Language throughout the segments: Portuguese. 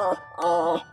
Gente,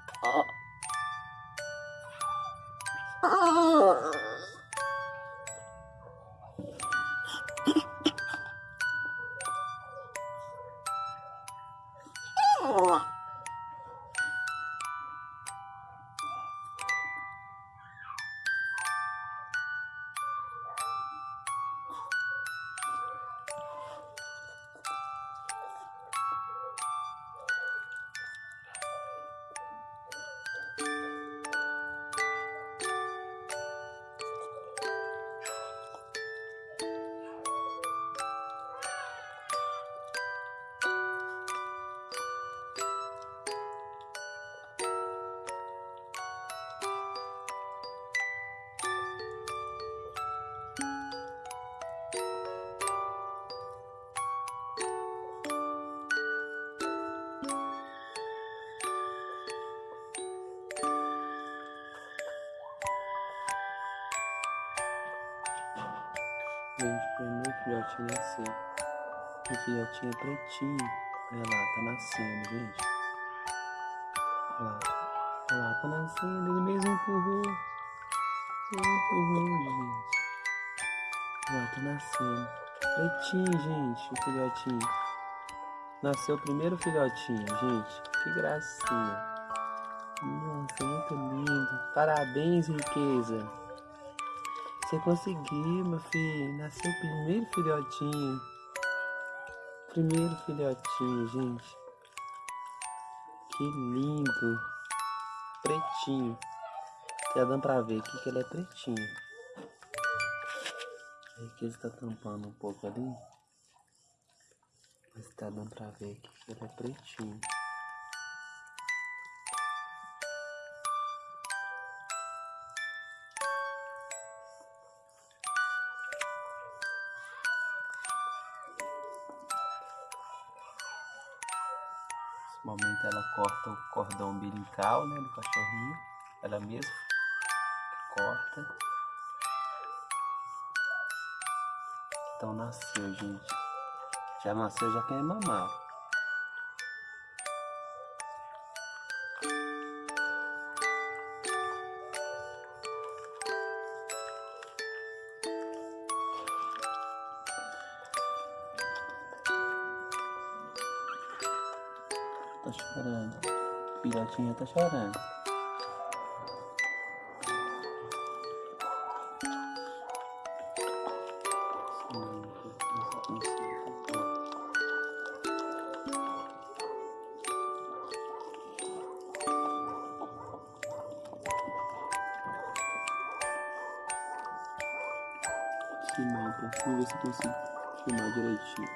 Filhotinho é pretinho. Olha lá, tá nascendo, gente. Olha lá. Tá nascendo. Ele mesmo empurrou. Ele empurrou, gente. Tá nascendo. Pretinho, gente, o filhotinho. Nasceu o primeiro filhotinho, gente. Que gracinha. Nossa, muito lindo. Parabéns, riqueza. Você conseguiu, meu filho. Nasceu o primeiro filhotinho. Primeiro filhotinho, gente. Que lindo. Pretinho. Tá dando pra ver aqui que ele é pretinho. Aí que ele está tampando um pouco ali. Mas tá dando pra ver aqui que ele é pretinho. Momento ela corta o cordão umbilical, né, do cachorrinho. Ela mesma corta. Então nasceu, gente. Já nasceu, já quer mamar. Filhotinha tá chorando. Filmar, então. Vamos ver se eu consigo filmar direitinho.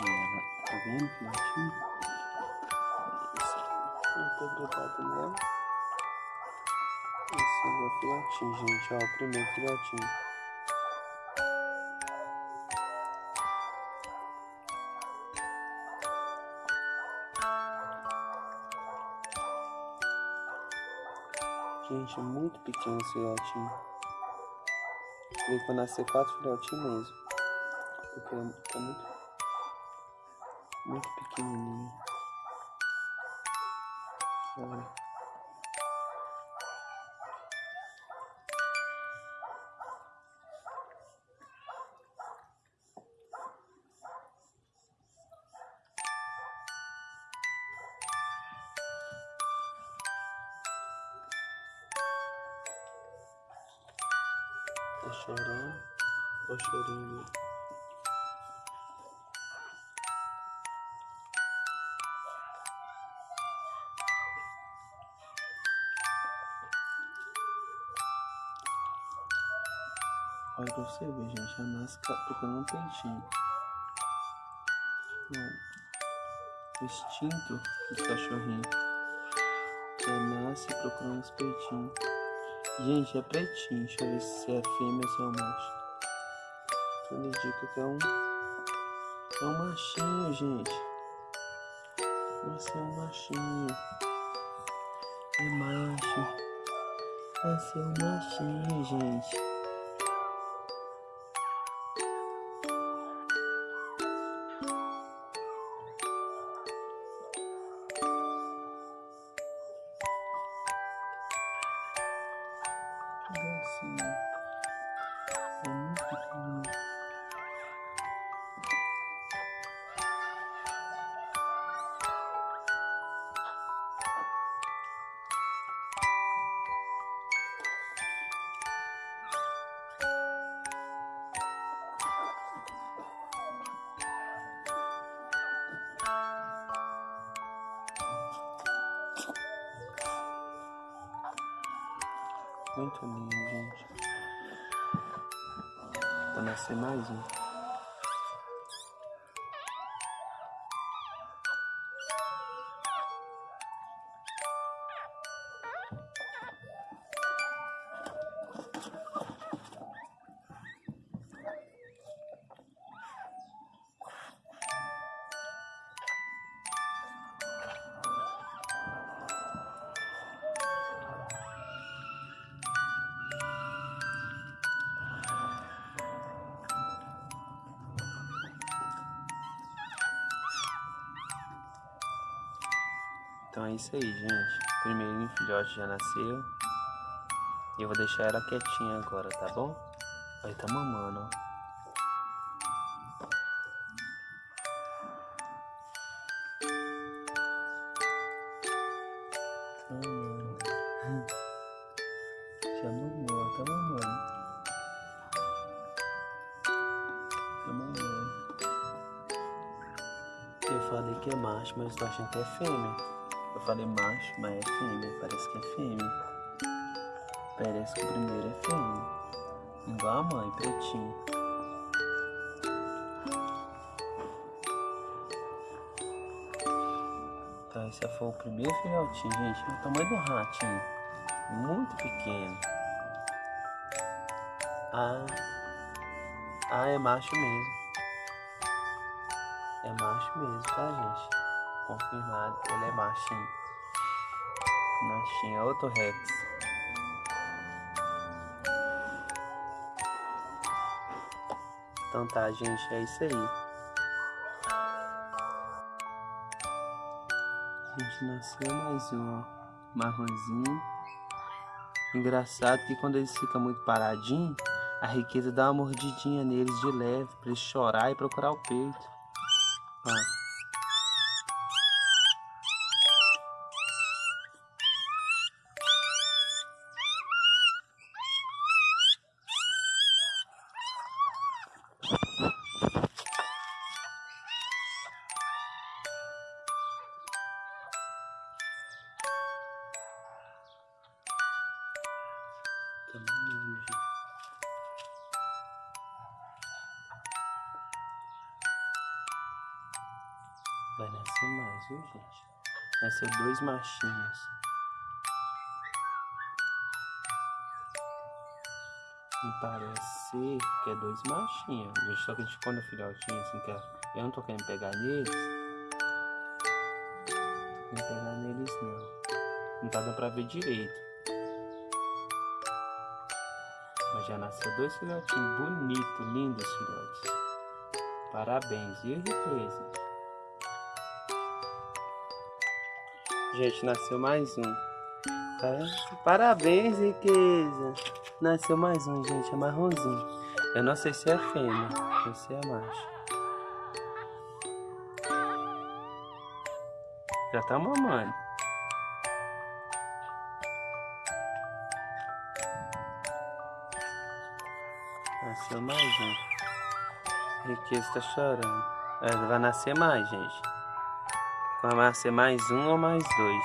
Ela, tá vendo, filhotinho? Tô grudado nela. Esse é o filhotinho, gente. Ó, o primeiro filhotinho. Gente, é muito pequeno esse filhotinho. Veio pra nascer quatro filhotinhos mesmo. Porque é muito, muito pequenininho. Tá chorando. Olha pra você ver, gente. A máscara procurando um peitinho. Ó, O instinto dos cachorrinhos. Já nasce procurando os peitinhos. Gente, é pretinho. Deixa eu ver se é fêmea ou se é um macho. Tudo indica que é um. É um machinho, gente. Nossa, é um machinho. É macho. Nossa, é um machinho, gente. Muito lindo, gente. Pra nascer mais um. Então é isso aí, gente. O primeirinho filhote já nasceu. E eu vou deixar ela quietinha agora, tá bom? Aí tá mamando, ó. Tá. Já mamou, tá mamando. Tá mamando. Eu falei que é macho, mas tô achando que é fêmea. Eu falei macho, mas é fêmea. Parece que é fêmea. Parece que o primeiro é fêmea. Igual a mãe, pretinho. Tá, esse foi o primeiro filhotinho, gente. É o tamanho do ratinho. Muito pequeno. Ah, ah, é macho mesmo. É macho mesmo, tá, gente? Confirmado, ele é machinho. Machinho, é outro Rex. Então tá, gente, é isso aí. A gente nasceu mais um, marronzinho. Engraçado que quando eles ficam muito paradinhos, a riqueza dá uma mordidinha neles de leve, pra eles chorar e procurar o peito. Ó. viu, gente? Nasceu dois machinhos. Me parece que é dois machinhos. Gente, só que a gente quando é filhotinho, assim, que é- eu não tô querendo pegar neles. Não tô pegar neles, não. Não tá dando pra ver direito. Mas já nasceu dois filhotinhos bonitos, lindos filhotes. Parabéns, viu, riqueza? Gente, nasceu mais um. Tá? Parabéns, riqueza. Nasceu mais um, gente, é marronzinho. Eu não sei se é fêmea ou se é macho. Já tá mamando. Nasceu mais um. Riqueza tá chorando. É, vai nascer mais, gente. Vai nascer mais um ou mais dois.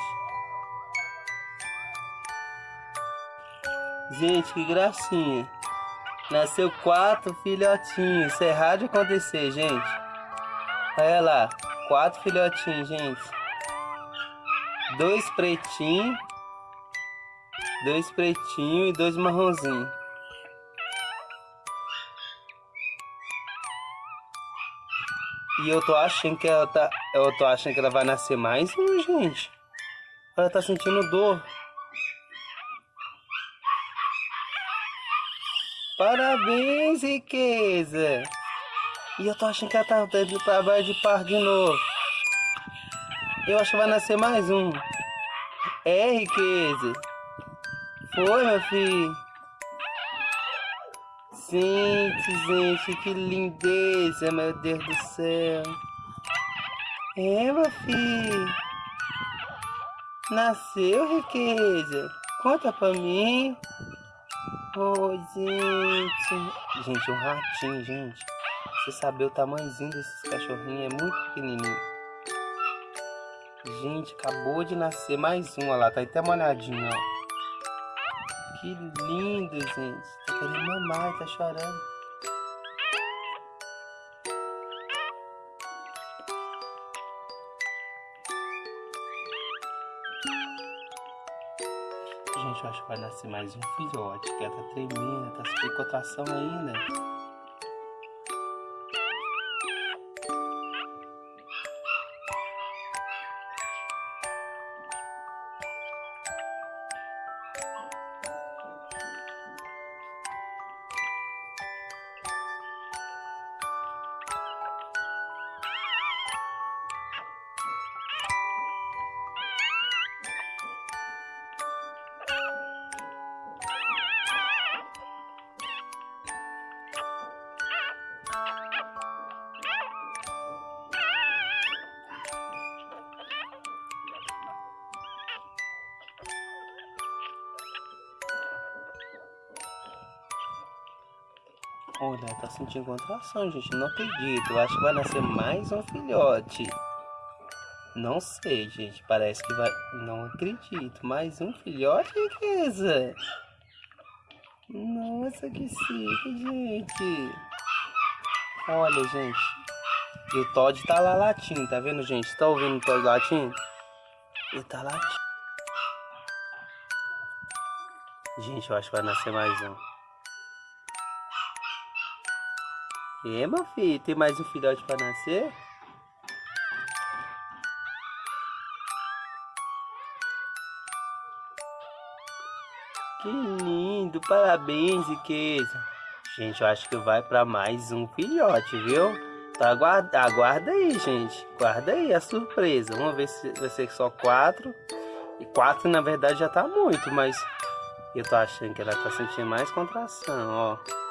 Gente, que gracinha. Nasceu quatro filhotinhos. Isso é raro de acontecer, gente. Olha lá. Quatro filhotinhos, gente. Dois pretinhos. Dois pretinhos e dois marronzinhos. E eu tô achando que ela tá. Eu tô achando que ela vai nascer mais um, gente. Ela tá sentindo dor. Parabéns, riqueza! E eu tô achando que ela tá dando trabalho de par de novo. Eu acho que vai nascer mais um. É, riqueza. Foi, meu filho. Gente, gente, que lindeza, meu Deus do céu. É, meu filho. Nasceu, riqueza. Conta pra mim. Oh, gente. Gente, um ratinho, gente. Você saber o tamanhozinho desses cachorrinhos é muito pequenininho. Gente, acabou de nascer mais um, olha lá, tá até molhadinho, ó. Que lindo, gente. Querendo mamar, tá chorando. Gente, eu acho que vai nascer mais um filhote, que ela tá tremendo, tá sem contração ainda. Olha, tá sentindo contração, gente. Não acredito. Acho que vai nascer mais um filhote. Não sei, gente. Parece que vai... Não acredito. Mais um filhote, riqueza? Nossa, que chique, gente. Olha, gente. E o Todd tá lá latindo, tá vendo, gente? Tá ouvindo o Todd latindo? Ele tá latindo. Gente, eu acho que vai nascer mais um. É, meu filho, tem mais um filhote para nascer? Que lindo, parabéns, riqueza. Gente, eu acho que vai para mais um filhote, viu? Então aguarda, aguarda aí, gente. Guarda aí a surpresa. Vamos ver se vai ser só quatro. E quatro, na verdade, já tá muito, mas eu tô achando que ela tá sentindo mais contração, ó.